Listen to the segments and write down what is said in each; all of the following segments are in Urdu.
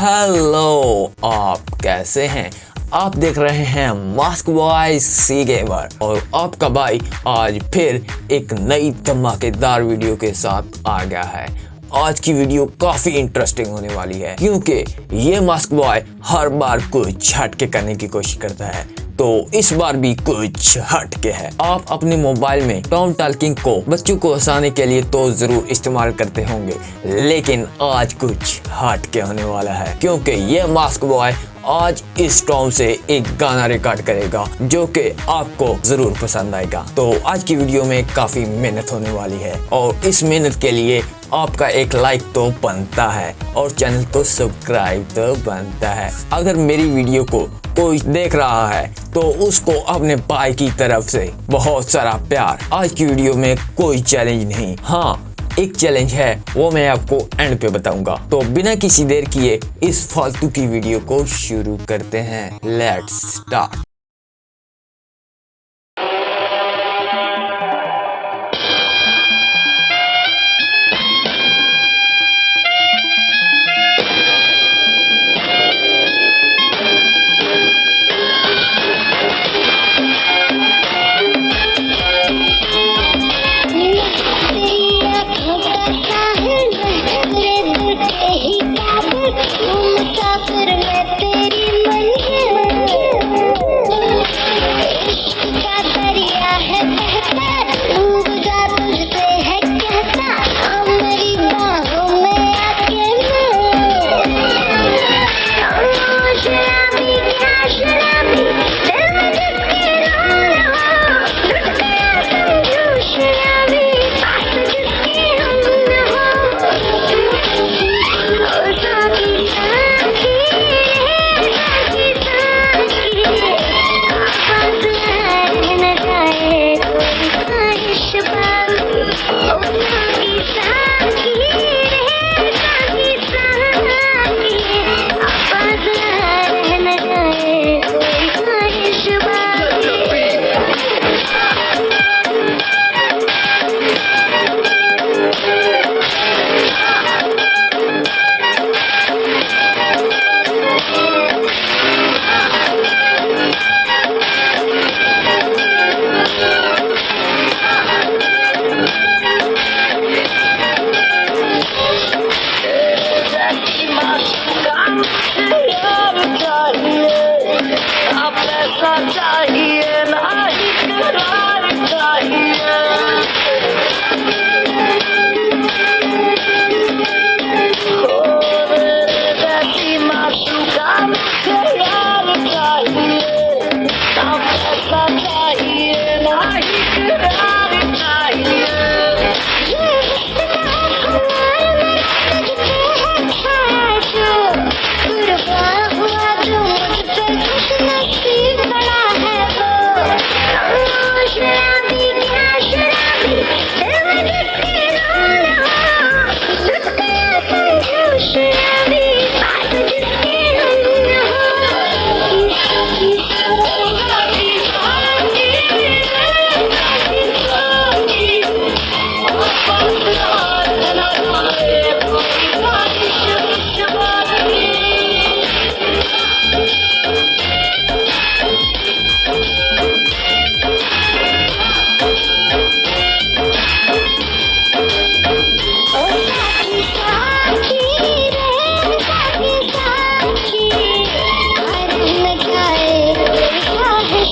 ہیلو آپ کیسے ہیں؟ آپ دیکھ رہے ہیں ماسک بوائے سی گیمر اور آپ کا بھائی آج پھر ایک نئی دھماکے دار ویڈیو کے ساتھ آ گیا ہے۔ آج کی ویڈیو کافی انٹرسٹنگ ہونے والی ہے کیونکہ یہ ماسک بوائے ہر بار کچھ چھٹ کے کرنے کی کوشش کرتا ہے۔ تو اس بار بھی کچھ ہٹ کے ہے۔ آپ اپنے موبائل میں ٹام ٹالکنگ کو بچوں کو ہنسانے کے لیے تو ضرور استعمال کرتے ہوں گے، لیکن آج کچھ ہٹ کے ہونے والا ہے۔ کیونکہ یہ ماسک بوائے آج اس ٹام سے ایک گانا ریکارڈ کرے گا جو کہ آپ کو ضرور پسند آئے گا۔ تو آج کی ویڈیو میں کافی محنت ہونے والی ہے اور اس محنت کے لیے آپ کا ایک لائک تو بنتا ہے اور چینل کو سبسکرائب تو بنتا ہے۔ اگر میری ویڈیو کو کوئی دیکھ رہا ہے، تو اس کو اپنے بھائی کی طرف سے بہت سارا پیار۔ آج کی ویڈیو میں کوئی چیلنج نہیں۔ ہاں ایک چیلنج ہے، وہ میں آپ کو اینڈ پہ بتاؤں گا۔ تو بنا کسی دیر کیے اس فالتو کی ویڈیو کو شروع کرتے ہیں۔ لیٹ سٹارٹ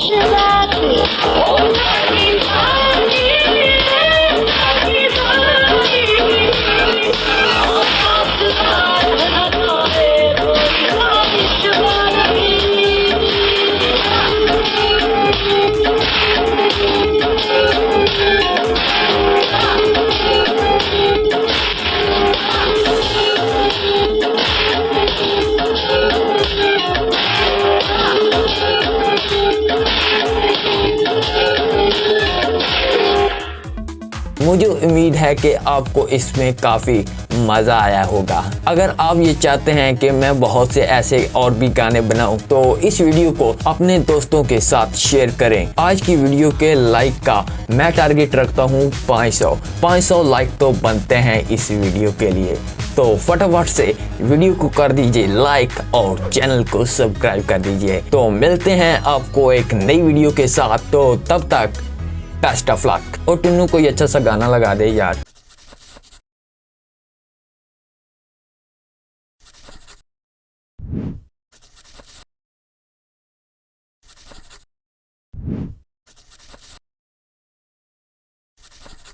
见啦。مجھے امید ہے کہ آپ کو اس میں کافی مزہ آیا ہوگا۔ اگر آپ یہ چاہتے ہیں کہ میں بہت سے ایسے اور بھی گانے بناؤں، تو اس ویڈیو کو اپنے دوستوں کے ساتھ شیئر کریں۔ آج کی ویڈیو کے لائک کا میں ٹارگیٹ رکھتا ہوں پانچ سو۔ پانچ سو لائک تو بنتے ہیں اس ویڈیو کے لیے۔ تو فٹافٹ سے ویڈیو کو کر دیجیے لائک اور چینل کو سبسکرائب کر دیجیے۔ تو ملتے ہیں آپ کو ایک نئی ویڈیو کے ساتھ۔ تو تب تک بیسٹ آف لک اور ٹنو کوئی اچھا سا گانا لگا دے یار۔